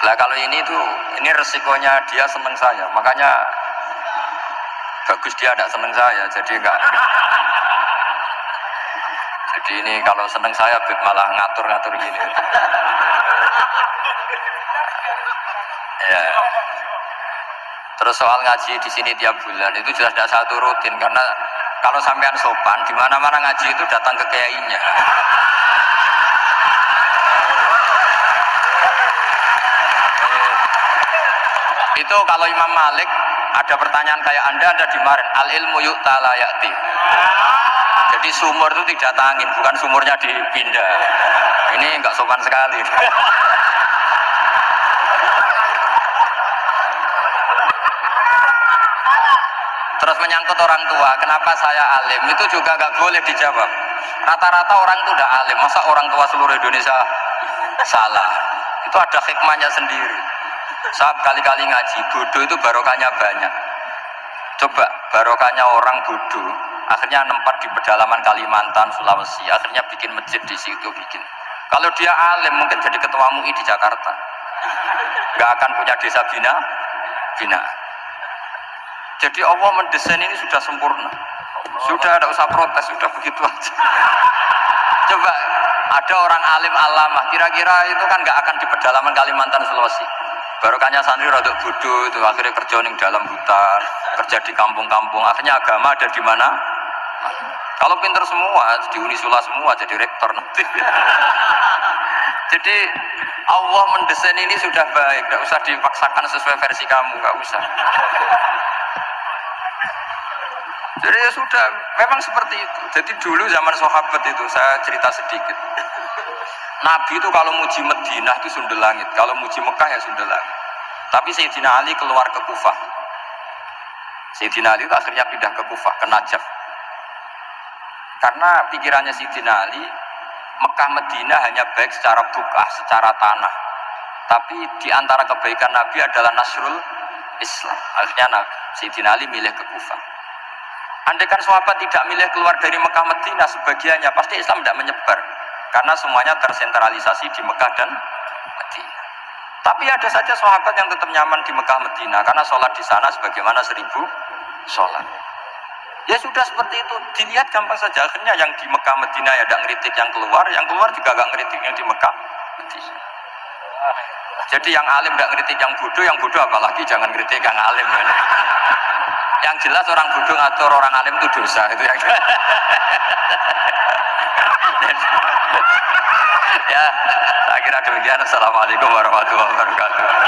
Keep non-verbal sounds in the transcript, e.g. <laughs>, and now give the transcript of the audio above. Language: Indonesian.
Lah kalau ini tuh ini resikonya dia seneng saya, makanya bagus dia tidak seneng saya, jadi enggak. Jadi ini kalau seneng saya malah ngatur-ngatur gini. Ya. Terus soal ngaji di sini tiap bulan itu jelas tidak satu rutin karena kalau sampean sopan di mana-mana ngaji itu datang ke kiainya. Itu kalau Imam Malik ada pertanyaan kayak anda ada di kemarin al ilmu yuk talayati jadi sumur itu tidak tangin bukan sumurnya dipindah. Ini enggak sopan sekali. Terus menyangkut orang tua kenapa saya alim? Itu juga nggak boleh dijawab. Rata-rata orang itu udah alim masa orang tua seluruh Indonesia salah? Itu ada hikmahnya sendiri saat kali-kali ngaji bodoh itu barokahnya banyak. Coba barokahnya orang bodoh akhirnya nempat di pedalaman Kalimantan Sulawesi akhirnya bikin masjid di situ bikin. Kalau dia alim mungkin jadi ketua MUI di Jakarta. Nggak akan punya desa bina bina. Jadi Allah mendesain ini sudah sempurna. Sudah ada usah protes sudah begitu aja. Coba ada orang alim alamah kira-kira itu kan nggak akan di pedalaman Kalimantan Sulawesi barokahnya santri rada bodoh itu akhirnya kerja di dalam hutan kerja di kampung-kampung. Akhirnya agama ada di mana? Kalau pinter semua di Unisula semua jadi rektor nanti. <laughs> Jadi Allah mendesain ini sudah baik. Tidak usah dipaksakan sesuai versi kamu nggak usah jadi ya sudah memang seperti itu jadi dulu zaman sahabat itu saya cerita sedikit Nabi itu kalau muji Medina itu sunda langit, kalau muji Mekah ya sunda langit. Tapi Sayyidina Ali keluar ke Kufah. Sayyidina Ali itu akhirnya pindah ke Kufah, ke Najaf. Karena pikirannya Sayyidina Ali, Mekah Medina hanya baik secara bukah, secara tanah. Tapi di antara kebaikan Nabi adalah Nasrul Islam. Akhirnya Nabi, Sayyidina Ali milih ke Kufah. Andai kan sahabat tidak milih keluar dari Mekah Medina sebagiannya, pasti Islam tidak menyebar karena semuanya tersentralisasi di Mekah dan Medina. Tapi ada saja sahabat yang tetap nyaman di Mekah Medina karena sholat di sana sebagaimana seribu sholat. Ya sudah seperti itu, dilihat gampang saja. Akhirnya yang di Mekah Medina ya tidak ngeritik yang keluar, yang keluar juga gak ngeritik yang di Mekah Medina. Jadi yang alim tidak ngeritik yang bodoh, yang bodoh apalagi jangan ngeritik yang alim. Ya. Yang jelas orang bodoh ngatur orang alim itu dosa itu yang <laughs> ya kira demikian. Assalamualaikum warahmatullahi wabarakatuh